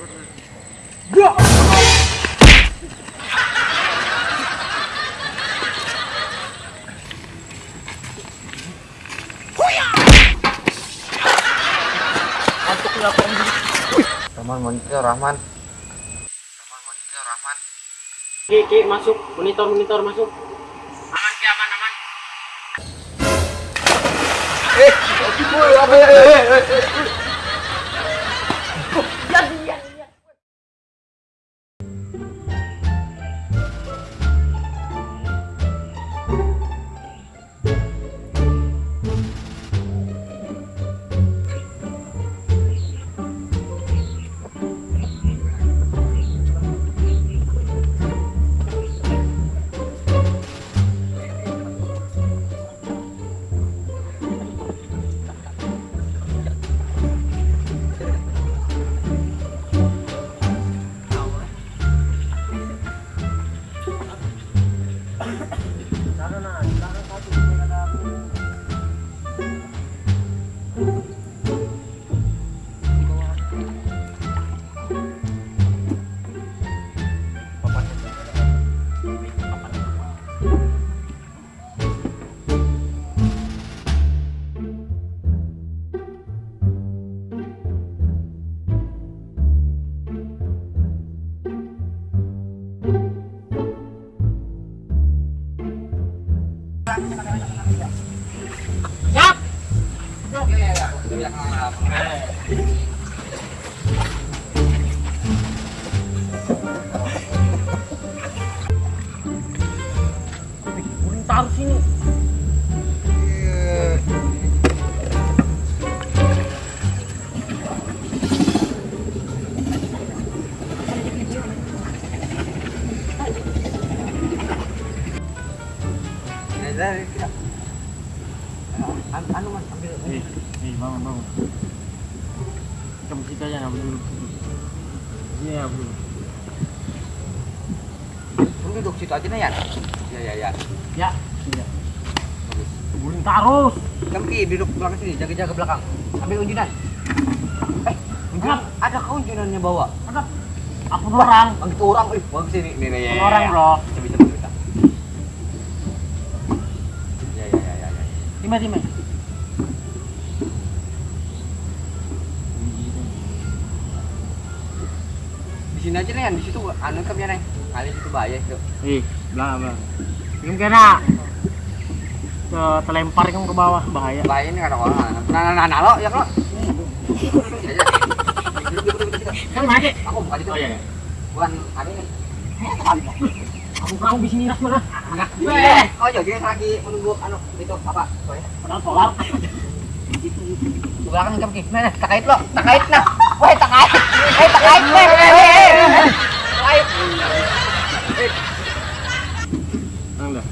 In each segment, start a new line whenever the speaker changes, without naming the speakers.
Rahman monitor Rahman. Rahman monitor Rahman.
Ki, ki, masuk. Monitor, monitor, masuk. Aman, ki, aman, aman. 나는 안. Taruh sini. Kamu kita aja ngambil dulu. Iya, bro.
Lu duduk situ aja nih ya. Ya ya ya.
Ya, iya. Guling terus.
Kamu ki duduk belakang sini, jaga-jaga belakang. Ambil unjunan. Eh, unjunan. Ada kau unjunannya bawa.
Ada apa orang?
Bang itu orang, eh, bagus sini. Nih nih. ya, ya,
Orang,
ya.
bro.
Bisa bisa bisa. Ya ya ya ya. ya.
Lima, lima.
Sini aja nih, di situ anu kamnya nih. Kali situ bahaya itu.
Ih, belakang, belakang. Belum kena. Ke terlempar kamu ke bawah, bahaya.
Bahaya ini kata orang. Nah nah nah, nah lo ya lo. Ya, ya.
Kan mati.
Aku bukan itu.
Oh iya.
Bukan ada ini.
Aku kamu di sini ras mana?
Eh, oh iya, dia lagi menunggu anu itu apa? Soalnya.
Padahal solar.
Jam ki. Nah, nah, takait lo, takait nah. Woi, takait. Eh, takait. Eh, eh, eh. Takait.
Nang dah.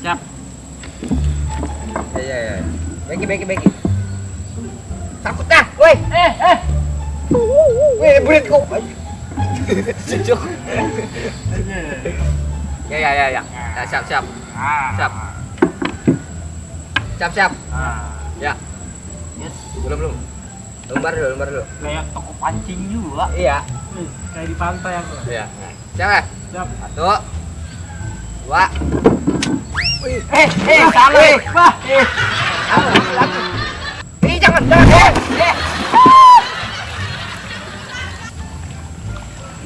Ya. Iya, iya. Iya. Ya, ya, ya. Bagi, bagi, bagi. Takut dah, woi.
Eh, eh.
Woi, burit kok. Cucuk. Ya, ya, ya, ya. Ya, siap, siap.
Ah.
Siap. Siap, siap.
Ah.
Ya.
Yes.
Belum, belum. Lembar dulu, lembar dulu.
Kayak toko pancing juga.
Iya.
Eh, Kayak di pantai aku.
Iya. Siap, ya?
Siap.
Satu. Dua. Eh, eh, salah. Eh,
Wah.
eh. Aku. Eh, jangan. Eh, eh.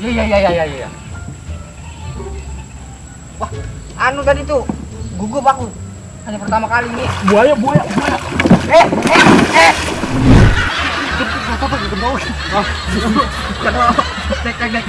Iya, iya, iya, iya, iya. Wah, anu tadi tuh gugup aku. Hanya pertama kali ini.
Buaya, buaya, buaya.
Eh, eh, eh.
Gak apa-apa, gak.
Oh, bukan apa. Tek, tek, tek.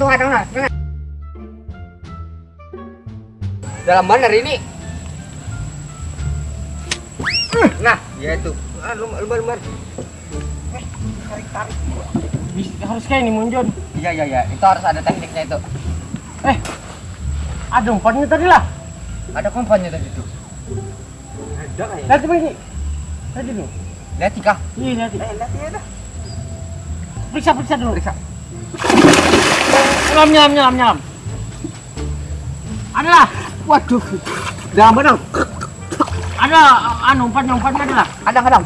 Tunggu. tunggu. Dalam benar ini. Nah, ya itu. Ah, lumbar. Eh, tarik tarik.
Harus kayak ini munjon.
Iya iya iya, itu harus ada tekniknya itu.
Eh, ada umpannya tadi lah.
Ada kompannya tadi tuh.
Ada kayak. Lihat begini. Tadi nih.
Lihat kah?
Iya, lihat.
Eh, lihat ya dah.
Periksa, periksa dulu.
Periksa.
Nyelam, nyelam, nyelam, nyelam. Ada lah.
Waduh. Dalam benar.
Ada anu umpan, umpan ada lah.
Kadang kadang.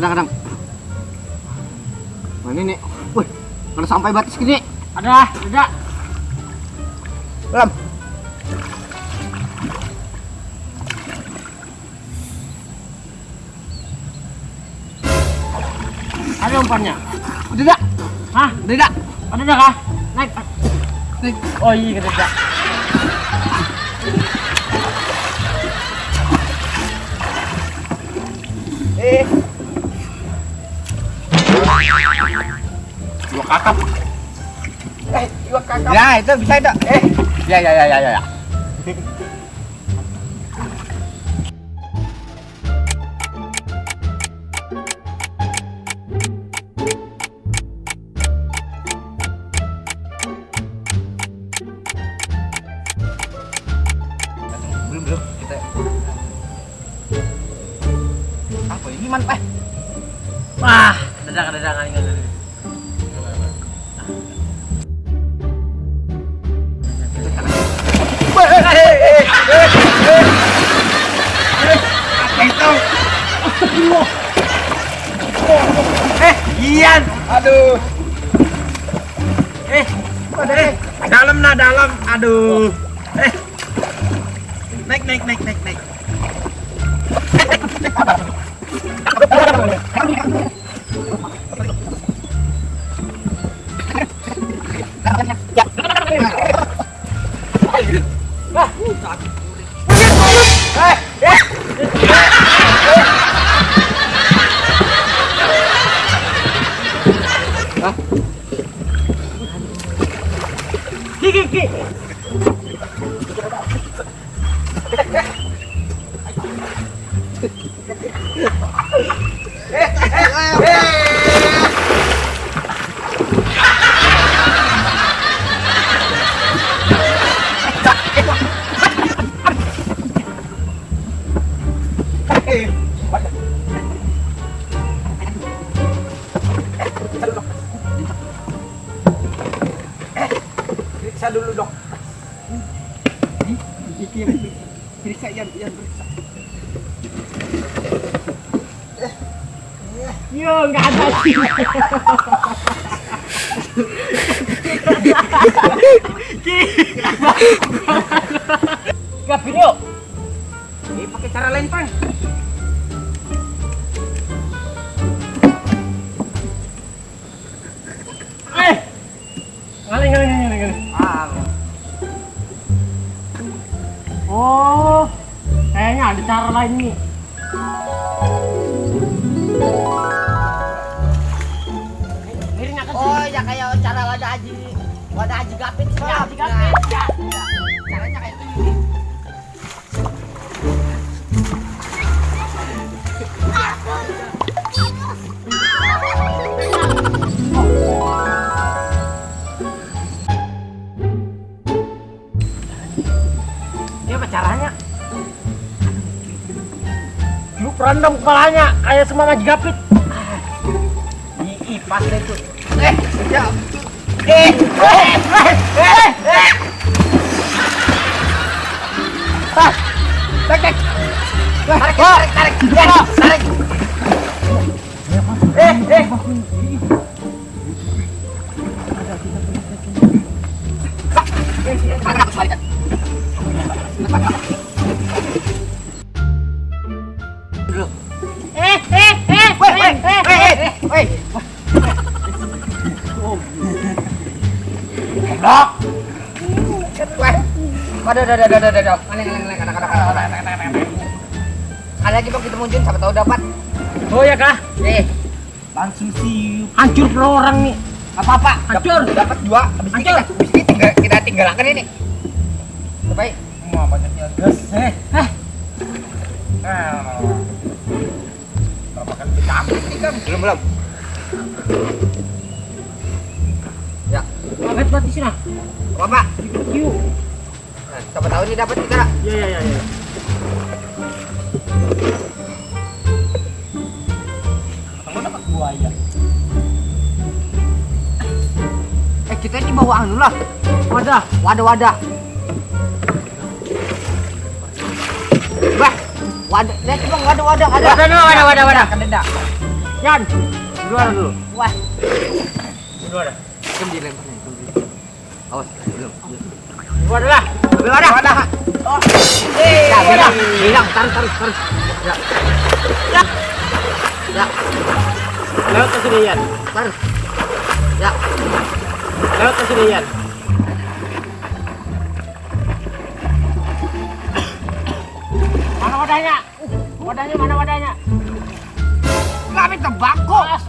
Kadang kadang. Nah, ini nih. Wih, kalau sampai batas gini.
Ada ada.
Belum.
Ada umpannya.
Udah dah.
Hah?
Udah dah.
Ada dah kah? Naik.
Naik.
Oh iya, ada dah.
Eh. Dua kakap. Eh, dua kakap. Ya, itu bisa itu. Eh. Ya, ya, ya, ya, ya. Apa ini man eh
Wah, dah, ada dah.
eh Ian aduh
Eh,
eh
dalam nah dalam. Aduh. Eh. Naik, naik, naik, naik, naik.
¡Vamos!
Yo, nggak ada sih.
Ini pakai cara lain
Eh.
Ah
Oh, kayaknya ada cara lain nih.
Haji wadah haji gapit
Ya, haji gapit, ya.
caranya kayak gini
caranya? Lu kepalanya kayak semua ngaji gapit.
Ih, pas deh tuh. Eh, ya. Eh, eh, eh, eh, eh. Ah, tarik, tarik. Tarik, tarik, tarik, tarik, tarik. Eh, eh.
Eh, eh, eh,
Woi, woi, woi, woi, woi. Goblok. Woi. Waduh, waduh, waduh, waduh, waduh. Aneh, aneh, aneh, kadang, kadang, kadang, kadang, kadang, kadang. Kali lagi bang kita muncul, siapa tahu dapat.
Oh ya kah?
Eh, langsung siup.
Hancur pro orang nih.
Apa apa?
Hancur.
Dapat dua. Habis ini
Hancur.
kita, habis ini tinggal kita tinggalkan ini. Baik. Wah banyaknya gas. Eh,
Eh,
Ah. Berapa kali kita ambil ini kan? Belum belum.
Banget di sini.
apa apa?
Yuk.
Nah, siapa tahu ini dapat kita.
Ya ya ya ya.
Kamu dapat buaya. Eh kita ini bawa anu lah.
Wadah.
Wadah wadah. Bah, wadah. Lihat bang, wadah wadah ada.
Wadah wadah, wadah, wadah.
Kan ada.
Yan. Dua dulu.
Wah, nih. kan dilempar. Wadah. Oh. Eh, ya, bilang. Ya. Ya. Ya,
Lewat ke sini Yan.
taruh. Ya.
Lewat ke sini Yan. Mana wadahnya? Wadahnya mana wadahnya?
Kami tembakau.